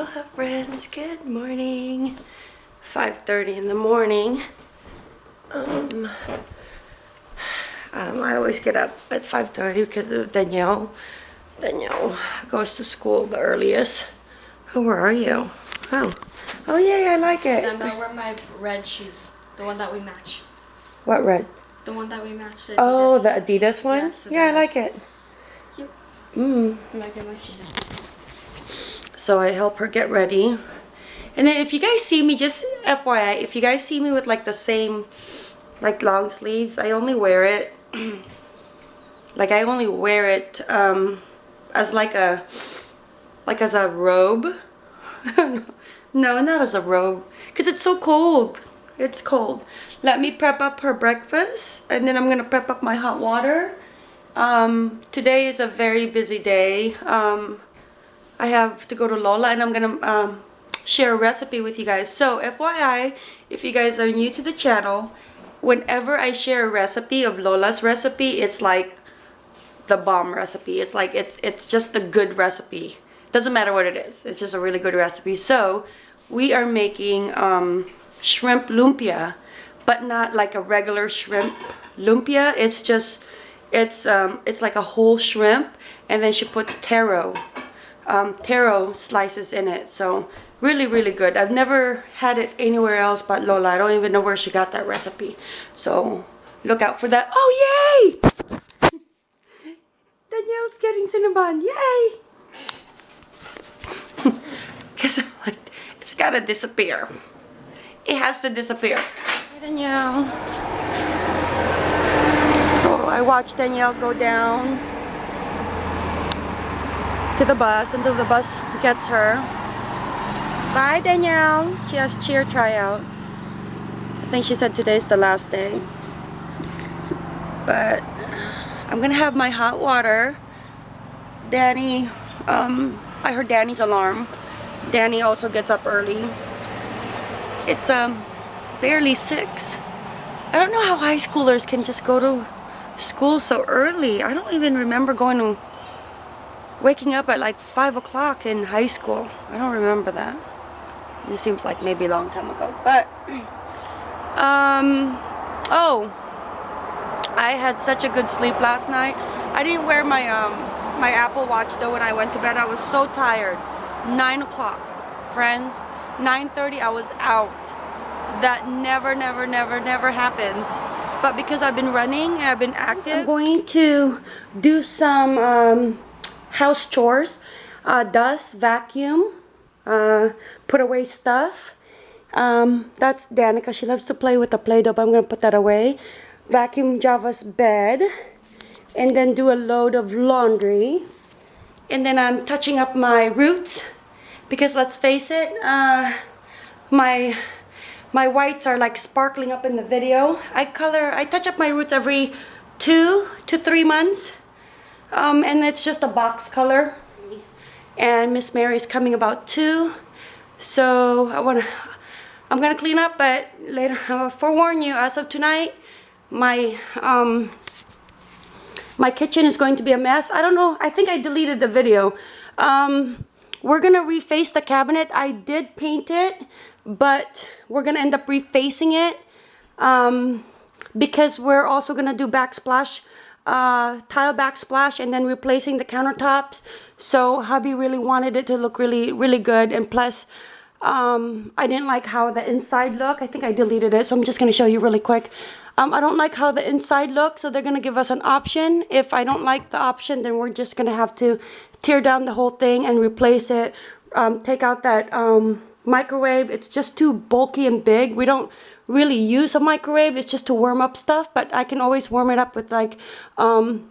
Aloha friends, good morning. 5.30 in the morning. Um, um, I always get up at 5.30 because of Danielle. Danielle goes to school the earliest. Oh, where are you? Oh, oh yay, I like it. I'm gonna wear my red shoes. The one that we match. What red? The one that we match. the Oh, the Adidas one? Yeah, so yeah, I like it. Yep. Mm. I'm gonna get my shoes. So I help her get ready. And then if you guys see me, just FYI, if you guys see me with like the same, like long sleeves, I only wear it, like I only wear it um, as like a, like as a robe. no, not as a robe, because it's so cold. It's cold. Let me prep up her breakfast, and then I'm gonna prep up my hot water. Um, today is a very busy day. Um, I have to go to Lola and I'm gonna um, share a recipe with you guys. So FYI, if you guys are new to the channel, whenever I share a recipe of Lola's recipe, it's like the bomb recipe. It's like, it's, it's just a good recipe. Doesn't matter what it is. It's just a really good recipe. So we are making um, shrimp lumpia, but not like a regular shrimp lumpia. It's just, it's, um, it's like a whole shrimp and then she puts taro um, taro slices in it. So really, really good. I've never had it anywhere else but Lola. I don't even know where she got that recipe. So look out for that. Oh, yay! Danielle's getting Cinnabon. Yay! Because like, it's gotta disappear. It has to disappear. Hi, Danielle. So I watched Danielle go down to the bus until the bus gets her. Bye, Danielle. She has cheer tryouts. I think she said today's the last day. But I'm gonna have my hot water. Danny, um, I heard Danny's alarm. Danny also gets up early. It's um barely six. I don't know how high schoolers can just go to school so early. I don't even remember going to waking up at like 5 o'clock in high school. I don't remember that. It seems like maybe a long time ago. But, um, oh, I had such a good sleep last night. I didn't wear my, um, my Apple Watch though when I went to bed. I was so tired. 9 o'clock, friends. 9.30 I was out. That never, never, never, never happens. But because I've been running and I've been active, I'm going to do some, um, house chores, uh, dust, vacuum, uh, put away stuff. Um, that's Danica. She loves to play with the Play-Doh, but I'm going to put that away. Vacuum Java's bed. And then do a load of laundry. And then I'm touching up my roots. Because let's face it, uh, my my whites are like sparkling up in the video. I color, I touch up my roots every two to three months. Um, and it's just a box color. And Miss Mary's coming about two. So I wanna, I'm gonna clean up, but later, I'll forewarn you, as of tonight, my, um, my kitchen is going to be a mess. I don't know, I think I deleted the video. Um, we're gonna reface the cabinet. I did paint it, but we're gonna end up refacing it. Um, because we're also gonna do backsplash uh, tile backsplash and then replacing the countertops. So hubby really wanted it to look really, really good. And plus, um, I didn't like how the inside looked. I think I deleted it, so I'm just gonna show you really quick. Um, I don't like how the inside looks, so they're gonna give us an option. If I don't like the option, then we're just gonna have to tear down the whole thing and replace it. Um, take out that um, microwave. It's just too bulky and big. We don't really use a microwave. It's just to warm up stuff, but I can always warm it up with like um,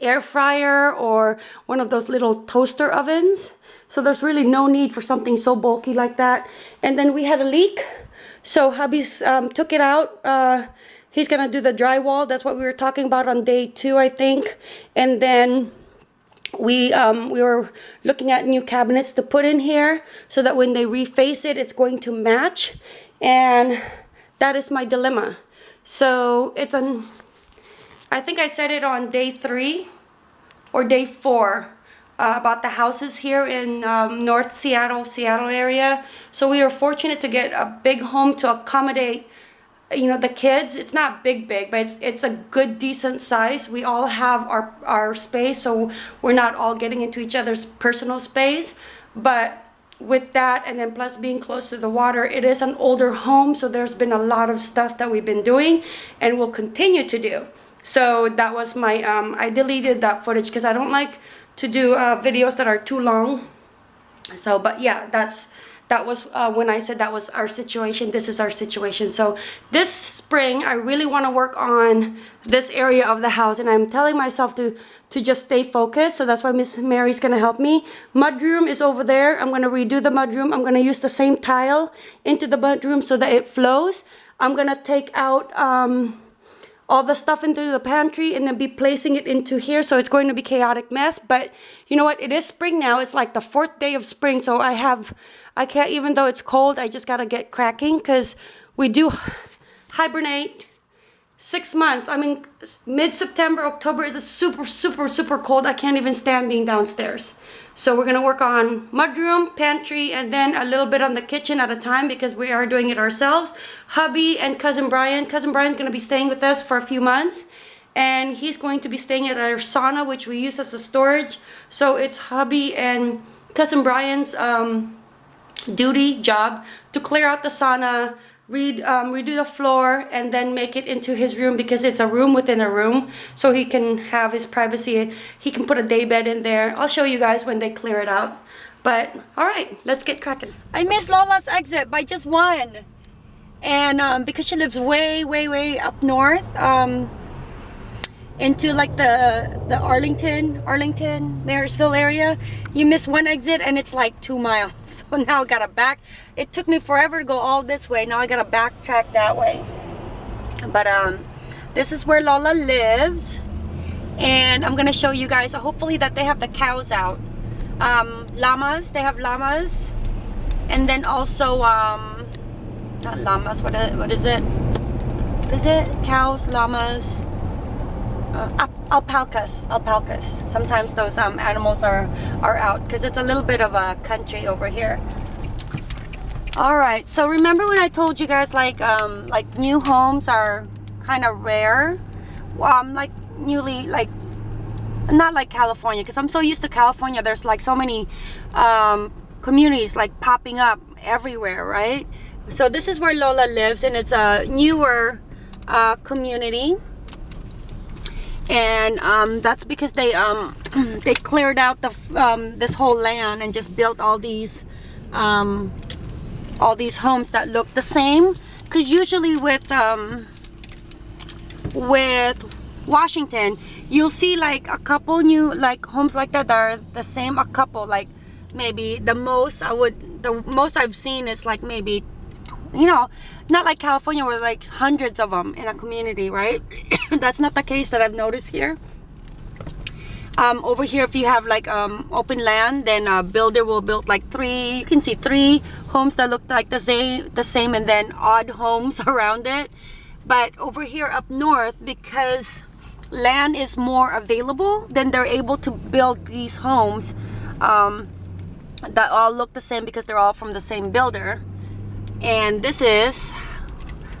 air fryer or one of those little toaster ovens. So there's really no need for something so bulky like that. And then we had a leak. So hubby's um, took it out. Uh, he's gonna do the drywall. That's what we were talking about on day two, I think. And then we um, we were looking at new cabinets to put in here so that when they reface it, it's going to match. And that is my dilemma. So it's on, I think I said it on day three or day four uh, about the houses here in um, North Seattle, Seattle area. So we were fortunate to get a big home to accommodate you know the kids it's not big big but it's it's a good decent size. We all have our our space so we're not all getting into each other's personal space. But with that and then plus being close to the water it is an older home so there's been a lot of stuff that we've been doing and will continue to do. So that was my um i deleted that footage because i don't like to do uh, videos that are too long. So but yeah that's that was uh, when I said that was our situation this is our situation. So this spring I really want to work on this area of the house. And I'm telling myself to to just stay focused. So that's why Miss Mary's gonna help me. Mudroom is over there. I'm gonna redo the mudroom. I'm gonna use the same tile into the mudroom so that it flows. I'm gonna take out um, all the stuff into the pantry and then be placing it into here. So it's going to be chaotic mess but you know what? It is spring now. It's like the fourth day of spring so I have I can't even though it's cold I just gotta get cracking because we do hibernate six months I mean mid-September October is a super super super cold I can't even stand being downstairs so we're gonna work on mudroom, pantry, and then a little bit on the kitchen at a time because we are doing it ourselves. Hubby and cousin Brian. Cousin Brian's gonna be staying with us for a few months and he's going to be staying at our sauna which we use as a storage. So it's hubby and cousin Brian's um, duty, job to clear out the sauna, read, um, redo the floor and then make it into his room because it's a room within a room so he can have his privacy. He can put a day bed in there. I'll show you guys when they clear it out. But all right let's get cracking. I missed Lola's exit by just one. And um, because she lives way way way up north um, into like the the Arlington Arlington Marysville area. You miss one exit and it's like two miles. So now I gotta back. It took me forever to go all this way. Now I gotta backtrack that way. But um this is where Lola lives. And I'm gonna show you guys hopefully that they have the cows out. Um llamas they have llamas. And then also um not llamas what is, what is it? Is it cows llamas uh, alpacas alpacas. Sometimes those um, animals are are out because it's a little bit of a country over here. All right so remember when i told you guys like um like new homes are kind of rare? Um like newly like not like california because i'm so used to california there's like so many um communities like popping up everywhere right? So this is where lola lives and it's a newer uh community and um, that's because they um, they cleared out the um, this whole land and just built all these um, all these homes that look the same. Because usually with um, with Washington you'll see like a couple new like homes like that that are the same a couple like maybe the most I would the most I've seen is like maybe you know not like California where like hundreds of them in a community right that's not the case that I've noticed here. Um, over here if you have like um, open land then a builder will build like three you can see three homes that look like the same the same and then odd homes around it. But over here up north because land is more available then they're able to build these homes um, that all look the same because they're all from the same builder. And this is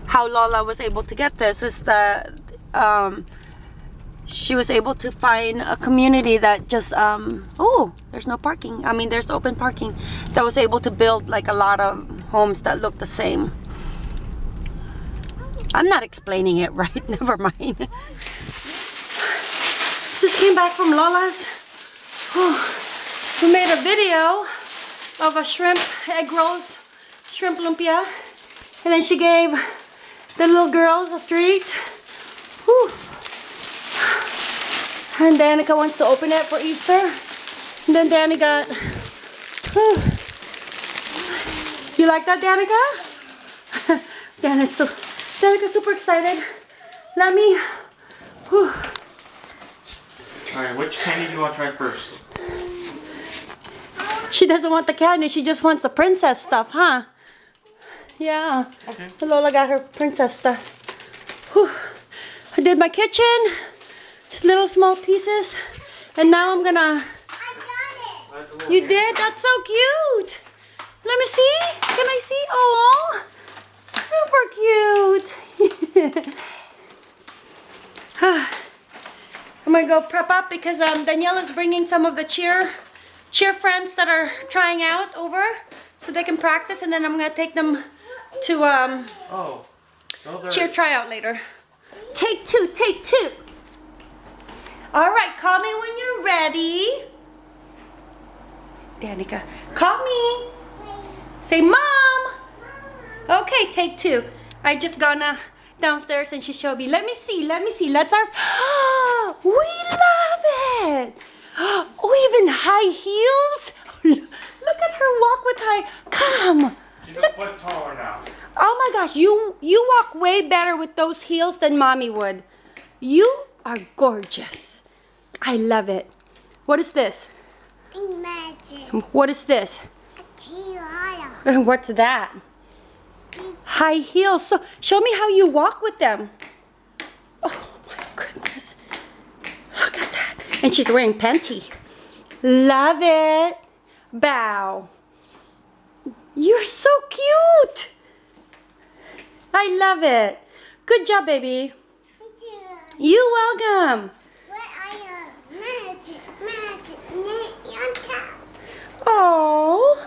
how Lola was able to get this is that um, she was able to find a community that just um, oh there's no parking. I mean there's open parking that was able to build like a lot of homes that look the same. I'm not explaining it right. Never mind. Just came back from Lola's. We made a video of a shrimp egg rolls shrimp lumpia. And then she gave the little girls a treat. Whew. And Danica wants to open it for Easter. And then Danny got... Whew. You like that, Danica? Danica's so, Danica's super excited. Let me... Whew. Alright, which candy do you want to try first? She doesn't want the candy, she just wants the princess stuff, huh? Yeah. Okay. Lola got her princess stuff. Whew. I did my kitchen. Little small pieces. And now I'm gonna That's a little You did? That's so cute. Let me see. Can I see? Oh, super cute. I'm gonna go prep up because um, Danielle is bringing some of the cheer cheer friends that are trying out over so they can practice and then I'm gonna take them to um, Oh, cheer tryout later. Take two, take two. All right, call me when you're ready. Danica, call me. Say mom. Okay, take two. I just gonna downstairs and she showed me. Let me see, let me see. Let's our. we love it. Oh, even high heels. Look at her walk with high. Come. She's a foot taller now. Oh my gosh, you you walk way better with those heels than mommy would. You are gorgeous. I love it. What is this? Imagine What is this? a tiara. What's that? High heels. So show me how you walk with them. Oh my goodness. Look at that. And she's wearing panty. Love it. Bow. You're so cute. I love it. Good job, baby. You welcome. What are your magic, magic, net on top? Oh.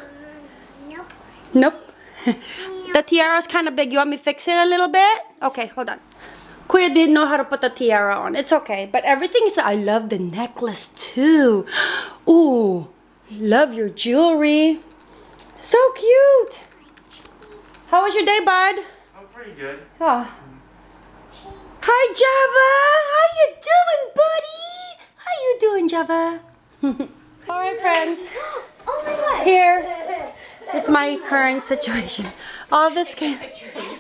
Nope. Nope. the tiara's kind of big. You want me to fix it a little bit? Okay, hold on. Kuya didn't know how to put the tiara on. It's okay. But everything is... I love the necklace too. Ooh. Love your jewelry. So cute. How was your day, bud? I'm pretty good. Oh. Hi, Java. How you doing, buddy? How you doing, Java? All right, friends. Oh my god. Here is my current situation. All this came,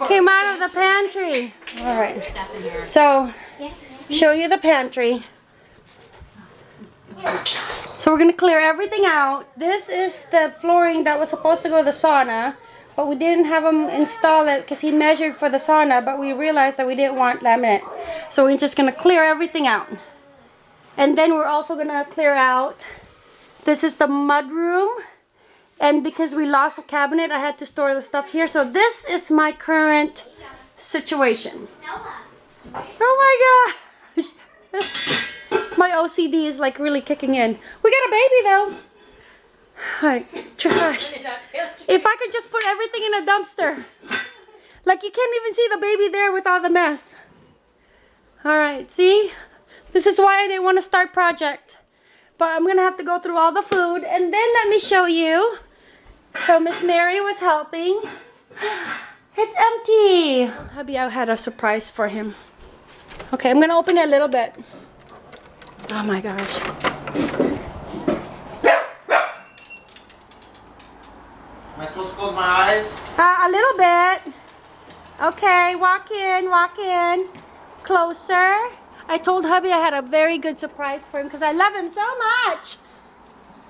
came out of the pantry. All right. So, show you the pantry. So we're gonna clear everything out. This is the flooring that was supposed to go to the sauna, but we didn't have him install it because he measured for the sauna, but we realized that we didn't want laminate. So we're just gonna clear everything out. And then we're also gonna clear out this is the mud room. And because we lost a cabinet, I had to store the stuff here. So this is my current situation. Oh my gosh. My OCD is like really kicking in. We got a baby though. Like, trash. If I could just put everything in a dumpster. Like you can't even see the baby there with all the mess. All right, see? This is why I didn't want to start project. But I'm gonna have to go through all the food and then let me show you. So Miss Mary was helping. It's empty. Hubby, I had a surprise for him. Okay, I'm gonna open it a little bit. Oh my gosh. Am I supposed to close my eyes? Uh, a little bit. Okay, walk in, walk in. Closer. I told hubby I had a very good surprise for him because I love him so much.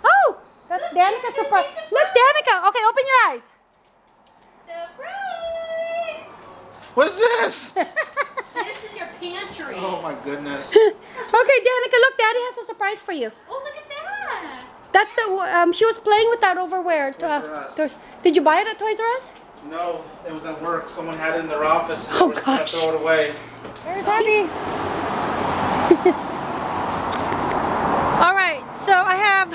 Oh, that's Danica's surprise. Look, Danica. Okay, open your eyes. Surprise! What is this? This is your pantry. Oh my goodness. Okay, Danica, look, Daddy has a surprise for you. Oh, look at that. That's the um. She was playing with that over where? Toys R Us. Toys- Did you buy it at Toys R Us? No, it was at work. Someone had it in their office and Oh, they gosh. throw it away. There's Hubby. All right, so I have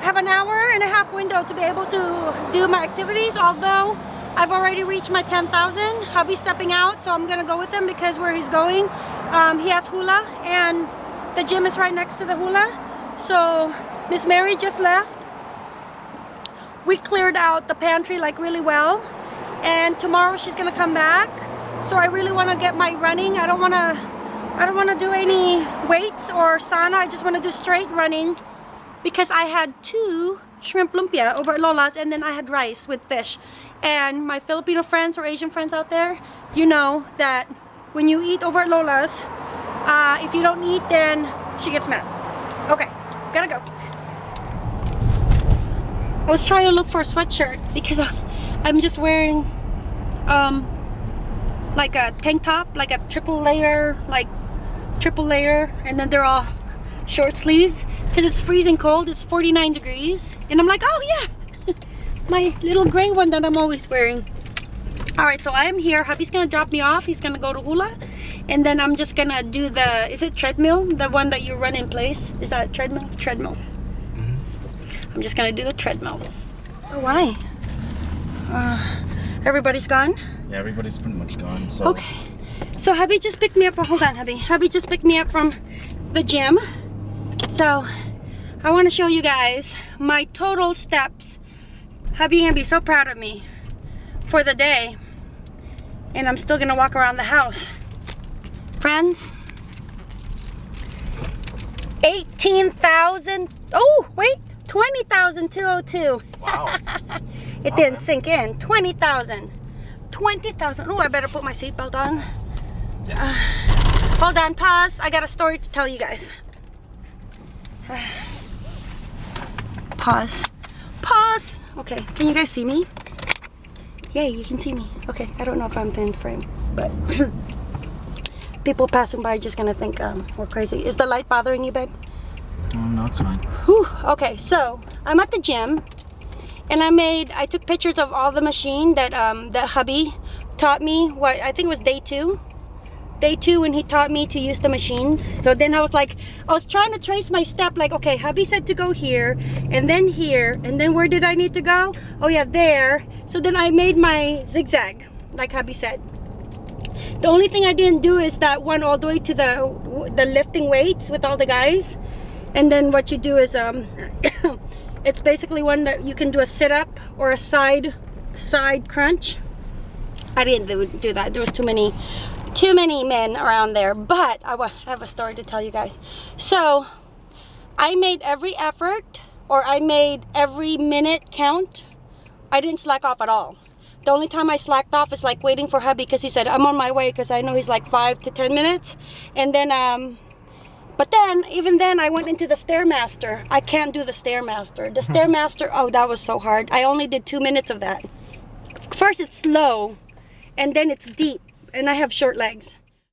have an hour and a half window to be able to do my activities. Although I've already reached my 10,000. Hubby's stepping out, so I'm gonna go with him because where he's going, um, he has hula and the gym is right next to the hula. So Miss Mary just left. We cleared out the pantry like really well, and tomorrow she's gonna come back. So I really want to get my running. I don't want to I don't want to do any weights or sauna. I just want to do straight running because I had two shrimp lumpia over at Lola's and then I had rice with fish. And my Filipino friends or Asian friends out there, you know that when you eat over at Lola's, uh, if you don't eat, then she gets mad. Okay, gotta go. I was trying to look for a sweatshirt because I'm just wearing um, like a tank top, like a triple layer, like triple layer, and then they're all short sleeves because it's freezing cold. It's 49 degrees. And I'm like, oh yeah, my little gray one that I'm always wearing. All right, so I'm here. Hubby's gonna drop me off. He's gonna go to Hula. And then I'm just gonna do the, is it treadmill? The one that you run in place? Is that treadmill? Treadmill. I'm just gonna do the treadmill. Oh, why? Uh, everybody's gone? Yeah, everybody's pretty much gone. So Okay. So hubby just picked me up. Hold on, hubby. Hubby just picked me up from the gym. So I want to show you guys my total steps. Hubby gonna be so proud of me for the day. And I'm still gonna walk around the house. Friends, 18,000. Oh, wait, 20,202. wow. It didn't sync in. 20,000. 20,000. Oh, I better put my seatbelt on. Yes. Hold on, pause. I got a story to tell you guys. Pause. Pause. Okay, can you guys see me? Yay, you can see me. Okay, I don't know if I'm in frame, but people passing by are just gonna think um, we're crazy. Is the light bothering you, babe? No, it's fine. Whew. Okay, so I'm at the gym and I made, I took pictures of all the machine that um, that hubby taught me, what, I think was day two. Day two when he taught me to use the machines. So then I was like, I was trying to trace my step like, okay, hubby said to go here and then here and then where did I need to go? Oh yeah, there. So then I made my zigzag like hubby said. The only thing I didn't do is that one all the way to the the lifting weights with all the guys. And then what you do is um it's basically one that you can do a sit-up or a side side crunch. I didn't do, that. There was too many too many men around there, but I have a story to tell you guys. So, I made every effort or I made every minute count. I didn't slack off at all. The only time I slacked off is like waiting for hubby because he said I'm on my way because I know he's like five to ten minutes, and then um, but then even then I went into the stairmaster. I can't do the stairmaster. The hmm. stairmaster, oh that was so hard. I only did two minutes of that. First it's slow, and then it's deep, and I have short legs.